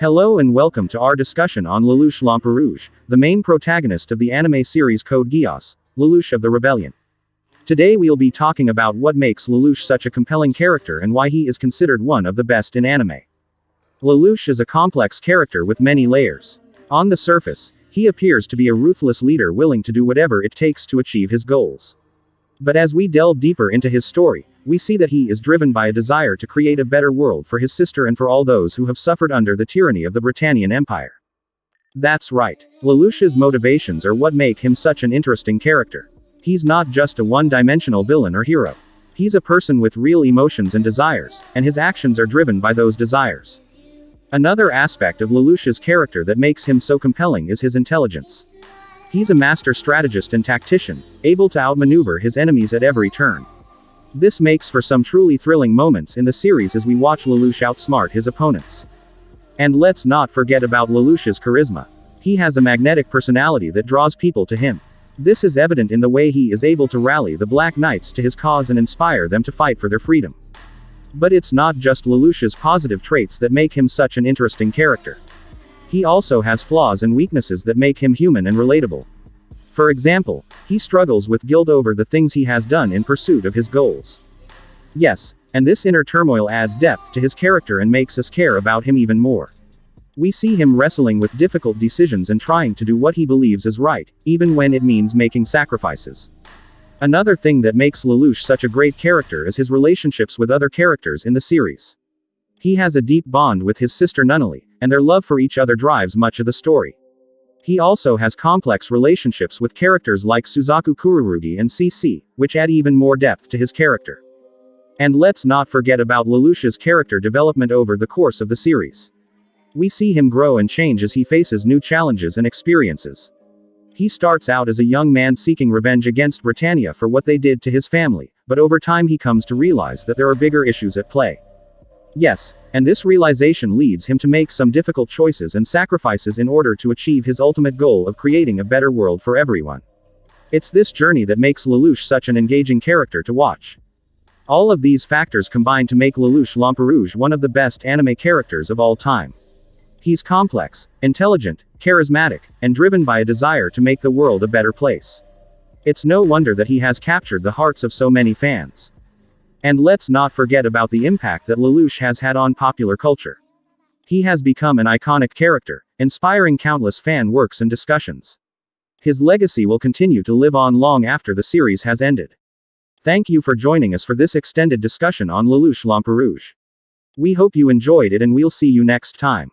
Hello and welcome to our discussion on Lelouch Lamperouge, the main protagonist of the anime series Code Geass, Lelouch of the Rebellion. Today we'll be talking about what makes Lelouch such a compelling character and why he is considered one of the best in anime. Lelouch is a complex character with many layers. On the surface, he appears to be a ruthless leader willing to do whatever it takes to achieve his goals. But as we delve deeper into his story, we see that he is driven by a desire to create a better world for his sister and for all those who have suffered under the tyranny of the Britannian Empire. That's right. Lelouch's motivations are what make him such an interesting character. He's not just a one-dimensional villain or hero. He's a person with real emotions and desires, and his actions are driven by those desires. Another aspect of Lelouch's character that makes him so compelling is his intelligence. He's a master strategist and tactician, able to outmaneuver his enemies at every turn. This makes for some truly thrilling moments in the series as we watch Lelouch outsmart his opponents. And let's not forget about Lelouch's charisma. He has a magnetic personality that draws people to him. This is evident in the way he is able to rally the Black Knights to his cause and inspire them to fight for their freedom. But it's not just Lelouch's positive traits that make him such an interesting character. He also has flaws and weaknesses that make him human and relatable. For example, he struggles with guilt over the things he has done in pursuit of his goals. Yes, and this inner turmoil adds depth to his character and makes us care about him even more. We see him wrestling with difficult decisions and trying to do what he believes is right, even when it means making sacrifices. Another thing that makes Lelouch such a great character is his relationships with other characters in the series. He has a deep bond with his sister Nunnally, and their love for each other drives much of the story. He also has complex relationships with characters like Suzaku Kururugi and CC, which add even more depth to his character. And let's not forget about Lelouch's character development over the course of the series. We see him grow and change as he faces new challenges and experiences. He starts out as a young man seeking revenge against Britannia for what they did to his family, but over time he comes to realize that there are bigger issues at play. Yes, and this realization leads him to make some difficult choices and sacrifices in order to achieve his ultimate goal of creating a better world for everyone. It's this journey that makes Lelouch such an engaging character to watch. All of these factors combine to make Lelouch Lamperouge one of the best anime characters of all time. He's complex, intelligent, charismatic, and driven by a desire to make the world a better place. It's no wonder that he has captured the hearts of so many fans. And let's not forget about the impact that Lelouch has had on popular culture. He has become an iconic character, inspiring countless fan works and discussions. His legacy will continue to live on long after the series has ended. Thank you for joining us for this extended discussion on Lelouch Lamperouge. We hope you enjoyed it and we'll see you next time.